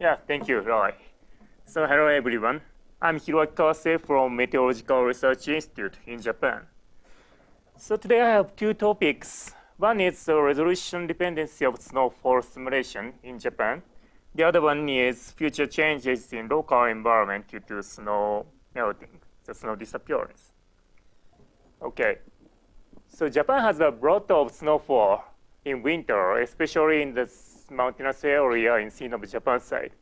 Yeah, thank you, Roy. So hello, everyone. I'm Hiroaki Kawase from Meteorological Research Institute in Japan. So today I have two topics. One is the resolution dependency of snowfall simulation in Japan. The other one is future changes in local environment due to snow melting, the snow disappearance. Okay, so Japan has a lot of snowfall in winter, especially in the mountainous area in sea of Japan side.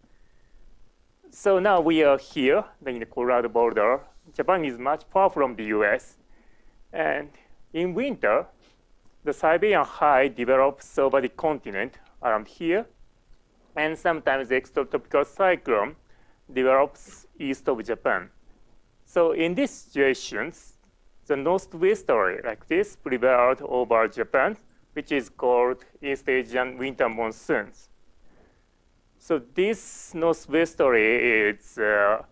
So now we are here in the Colorado Boulder. Japan is much far from the US. And in winter, the Siberian high develops over the continent around here. And sometimes the extratropical cyclone develops east of Japan. So in these situations, the northwesterly like this prevailed over Japan, which is called East Asian winter monsoons. So this northwesterly is uh,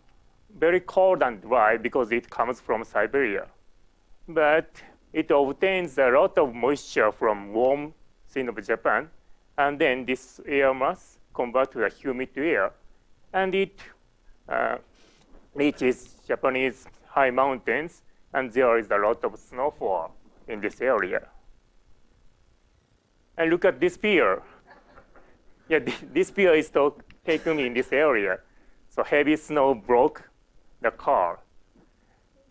very cold and dry because it comes from Siberia. But it obtains a lot of moisture from warm sea of Japan, and then this air mass converts to a humid air, and it uh, reaches Japanese high mountains, and there is a lot of snowfall in this area. And look at this pier. Yeah, this pier is taken in this area. So heavy snow broke the car.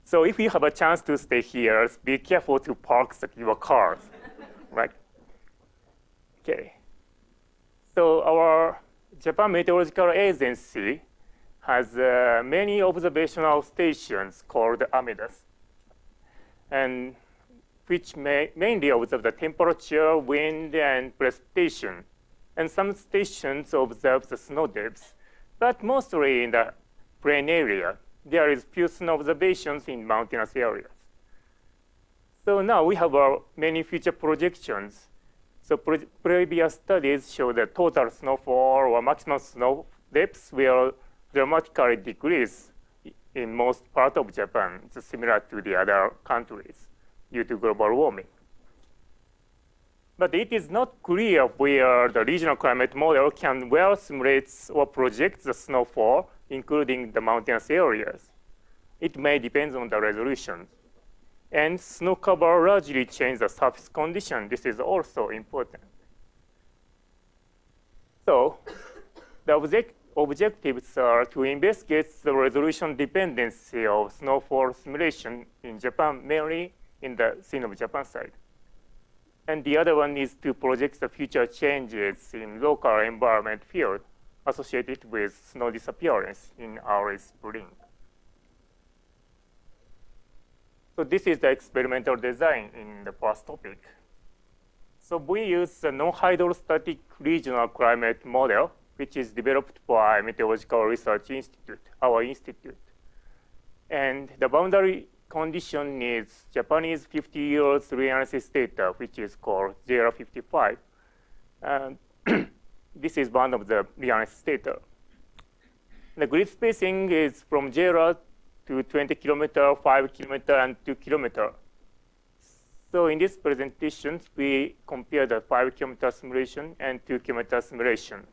So if you have a chance to stay here, be careful to park your cars, right? Okay. So our Japan Meteorological Agency has uh, many observational stations called AMeDAS. and which may mainly observe the temperature, wind, and precipitation. And some stations observe the snow depths, but mostly in the plain area. There is few snow observations in mountainous areas. So now we have our many future projections. So pre previous studies show that total snowfall or maximum snow depths will dramatically decrease in most part of Japan, it's similar to the other countries due to global warming. But it is not clear where the regional climate model can well simulate or project the snowfall, including the mountainous areas. It may depend on the resolution. And snow cover largely changes the surface condition. This is also important. So the object objectives are to investigate the resolution dependency of snowfall simulation in Japan, mainly in the Sea of Japan side. And the other one is to project the future changes in local environment field associated with snow disappearance in our spring. So this is the experimental design in the first topic. So we use the non-hydrostatic regional climate model which is developed by Meteorological Research Institute, our institute. And the boundary condition is Japanese 50 years reanalysis data, which is called JRA55. And this is one of the reanalysis data. The grid spacing is from JR to 20 kilometer, 5 kilometer, and 2 kilometer. So in this presentation, we compare the 5 kilometer simulation and 2 kilometer simulation.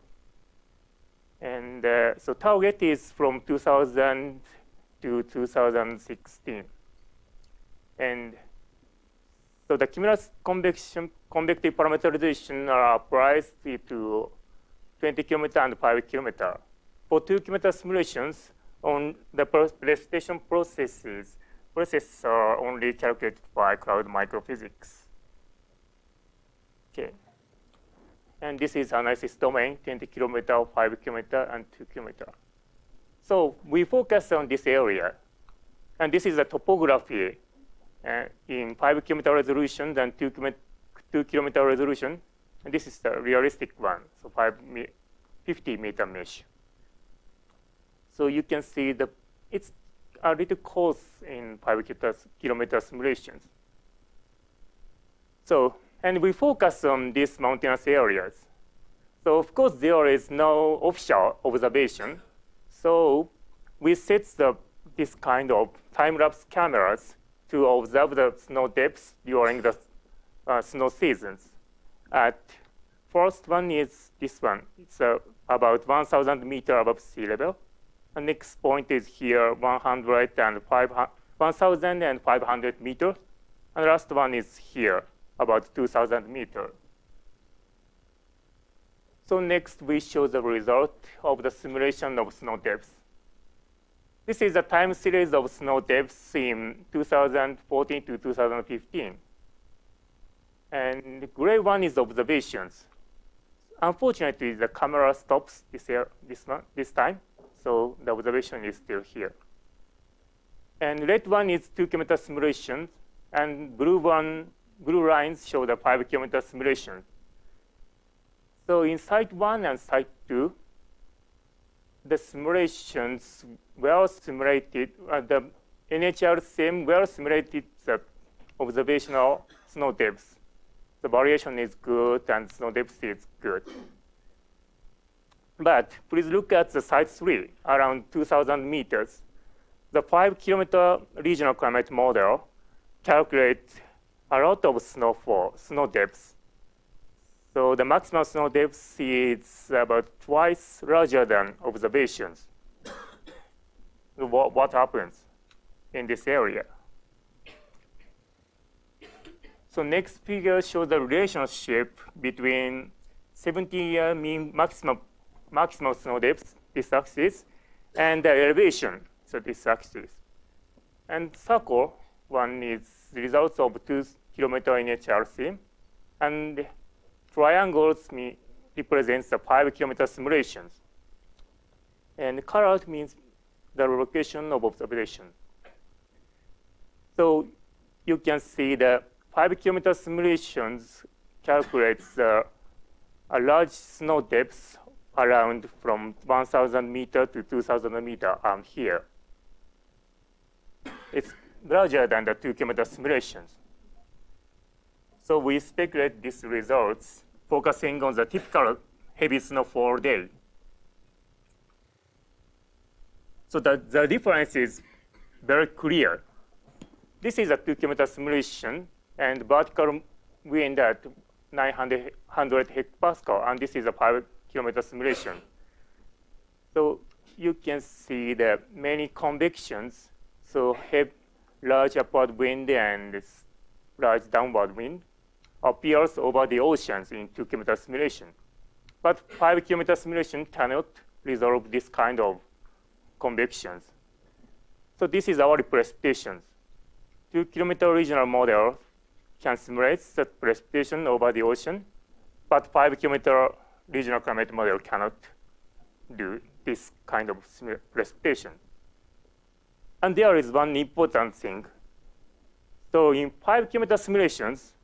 And uh, so target is from 2000 to 2016. And so the cumulus convection, convective parameterization are applied to 20 kilometer and 5 kilometer. For 2 kilometer simulations, on the precipitation processes, processes are only calculated by cloud microphysics. Okay. And this is analysis domain, 20 kilometer, 5 kilometer, and 2 kilometer. So we focus on this area. And this is the topography Uh, in 5 kilometer resolution than 2 kilometer, 2 kilometer resolution. And this is the realistic one, so five 50 meter mesh. So you can see the it's a little coarse in 5 kilometer simulations. So and we focus on these mountainous areas. So of course, there is no official observation. So we set the, this kind of time-lapse cameras to observe the snow depths during the uh, snow seasons at first one is this one. It's uh, about 1,000 meter above sea level. The next point is here, 1,500 meter. And the last one is here, about 2,000 meter. So next, we show the result of the simulation of snow depths. This is a time series of snow depths in 2014 to 2015. And gray one is observations. Unfortunately, the camera stops this, year, this, one, this time, so the observation is still here. And red one is two kilometer simulation, and blue one, blue lines show the five kilometer simulation. So in site one and site two, the simulations well simulated, uh, the NHRCM well simulated the observational snow depths the variation is good and snow depth is good. But please look at the site three, around 2,000 meters. The five kilometer regional climate model calculates a lot of snowfall, snow depths. So the maximum snow depth is about twice larger than observations. what, what happens in this area? So next figure shows the relationship between 70-year mean maximum, maximum snow depth, this axis, and the elevation, so this axis. And circle one is the results of two kilometer NHRC, and triangles mean represents the five kilometer simulations. And colored means the location of observation. So you can see the 5 kilometer simulations calculates uh, a large snow depth around from 1,000 meter to 2,000 meter um, here. It's larger than the 2 kilometer simulations. So we speculate these results focusing on the typical heavy snowfall day. So the, the difference is very clear. This is a 2 kilometer simulation and vertical wind at 900 hectopascal, and this is a 5 kilometer simulation. So you can see the many convections. So have large upward wind and large downward wind appears over the oceans in 2 kilometer simulation. But 5 kilometer simulation cannot resolve this kind of convections. So this is our representations. 2 kilometer regional model can simulate the precipitation over the ocean, but five kilometer regional climate model cannot do this kind of precipitation. And there is one important thing. So in five kilometer simulations,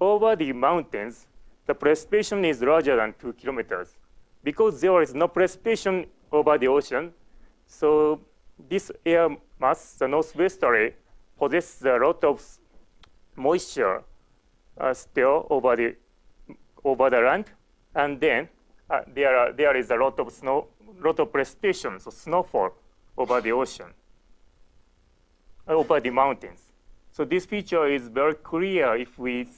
over the mountains, the precipitation is larger than two kilometers. Because there is no precipitation over the ocean, so this air mass, the northwesterly, possesses a lot of moisture uh, still over the over the land, and then uh, there are, there is a lot of snow, lot of precipitation, so snowfall over the ocean, over the mountains. So this feature is very clear if we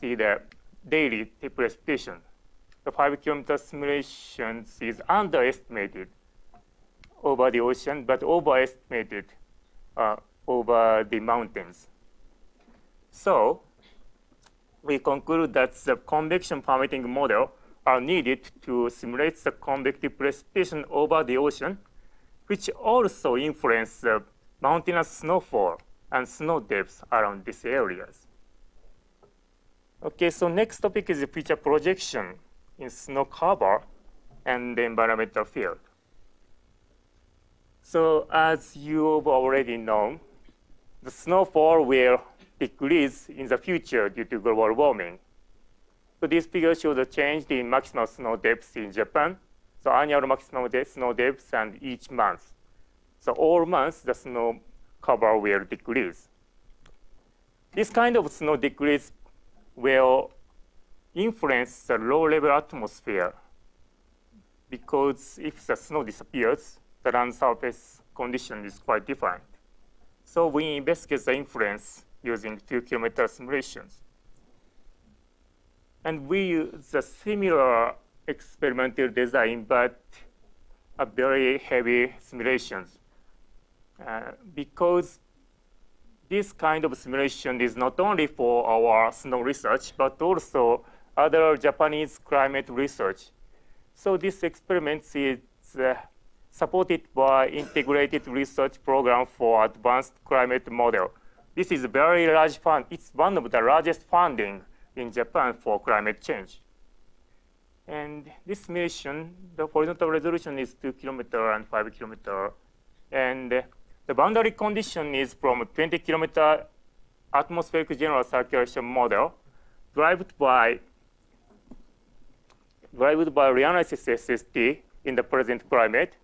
see the daily precipitation. The five kilometer simulations is underestimated over the ocean, but overestimated uh, over the mountains. So we conclude that the convection permitting model are needed to simulate the convective precipitation over the ocean, which also influence the mountainous snowfall and snow depths around these areas. Okay, so next topic is future projection in snow cover and the environmental field. So as you've already known, the snowfall will decrease in the future due to global warming. So this figure shows the change in maximum snow depth in Japan. So annual maximum snow depth and each month. So all months the snow cover will decrease. This kind of snow decrease will influence the low-level atmosphere because if the snow disappears, the land surface condition is quite different. So we investigate the influence using two kilometer simulations. And we use a similar experimental design, but a very heavy simulations. Uh, because this kind of simulation is not only for our snow research, but also other Japanese climate research. So this experiment is uh, supported by integrated research program for advanced climate model. This is a very large fund. It's one of the largest funding in Japan for climate change. And this mission, the horizontal resolution is 2 kilometer and 5 kilometer. And the boundary condition is from 20 kilometer atmospheric general circulation model derived by derived by reanalysis SST in the present climate.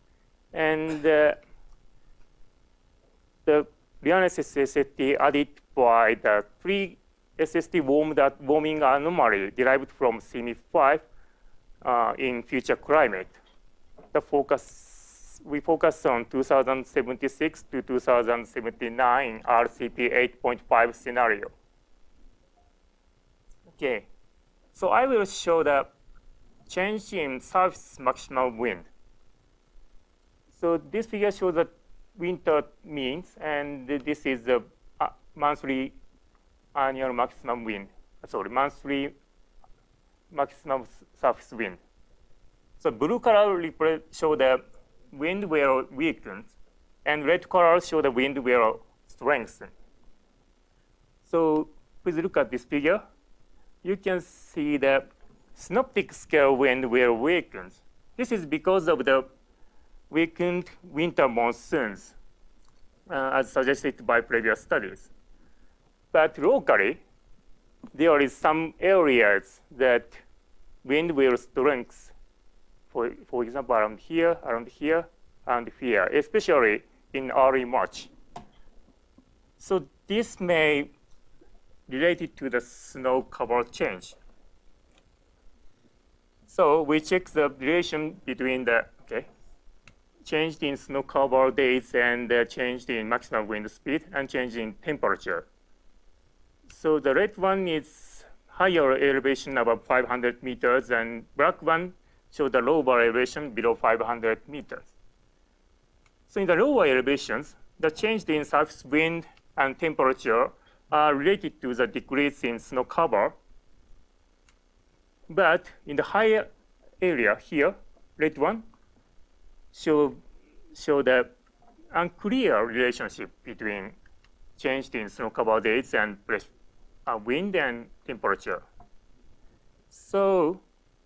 And uh, the reanalysis SST added by the three SST warm that warming anomaly derived from CMIP 5 uh, in future climate. The focus, we focus on 2076 to 2079 RCP 8.5 scenario. Okay, so I will show the change in surface maximum wind. So this figure shows the winter means, and this is the uh, monthly annual maximum wind. Sorry, monthly maximum surface wind. So blue color show the wind will weaken, and red color show the wind will strengthen. So please look at this figure. You can see the synoptic scale wind will weaken. This is because of the weakened winter monsoons, uh, as suggested by previous studies. But locally, there is some areas that wind will strength. For, for example, around here, around here, and here, especially in early March. So this may related to the snow cover change. So we check the relation between the okay, change in snow cover days and uh, change in maximum wind speed and change in temperature. So the red one is higher elevation above 500 meters, and black one shows the lower elevation below 500 meters. So in the lower elevations, the change in surface wind and temperature are related to the decrease in snow cover. But in the higher area here, red one, show, show the unclear relationship between change in snow cover dates and uh, wind and temperature. So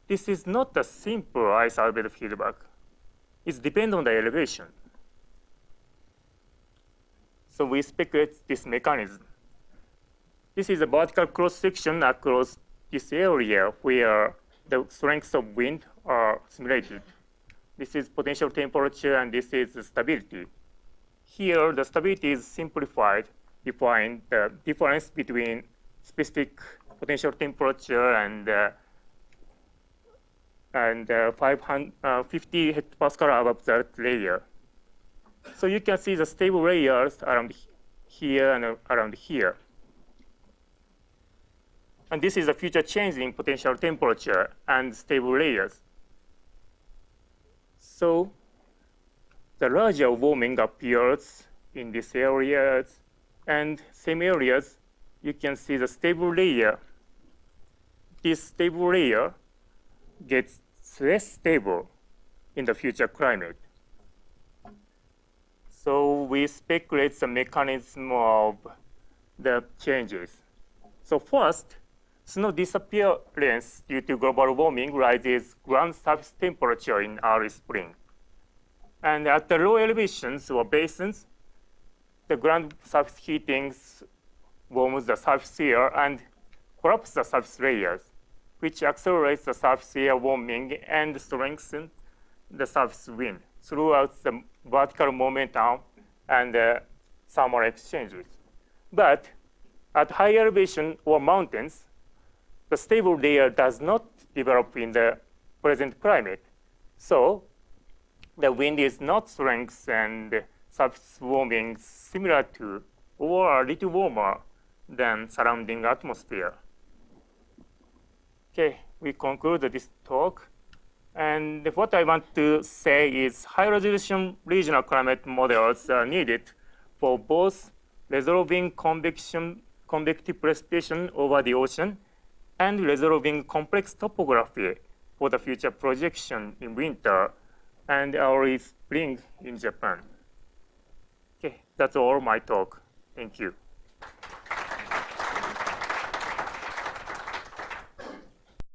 this is not a simple ice feedback. It depends on the elevation. So we speculate this mechanism. This is a vertical cross-section across this area where the strengths of wind are simulated. This is potential temperature, and this is stability. Here, the stability is simplified, define the difference between specific potential temperature and uh, and uh, 550 uh, hectopascal above that layer. So you can see the stable layers around here and around here. And this is a future change in potential temperature and stable layers. So the larger warming appears in these areas, and same areas you can see the stable layer. This stable layer gets less stable in the future climate. So we speculate the mechanism of the changes. So first, snow disappearance due to global warming rises ground surface temperature in early spring. And at the low elevations or basins, the ground surface heatings warms the surface air and collapses the surface layers, which accelerates the surface air warming and strengthens the surface wind throughout the vertical momentum and the thermal exchanges. But at high elevation or mountains, the stable layer does not develop in the present climate. So the wind is not strength and surface warming similar to or a little warmer than surrounding atmosphere. Okay, we conclude this talk. And what I want to say is high resolution regional climate models are needed for both resolving convection, convective precipitation over the ocean and resolving complex topography for the future projection in winter and early spring in Japan. Okay, that's all my talk. Thank you.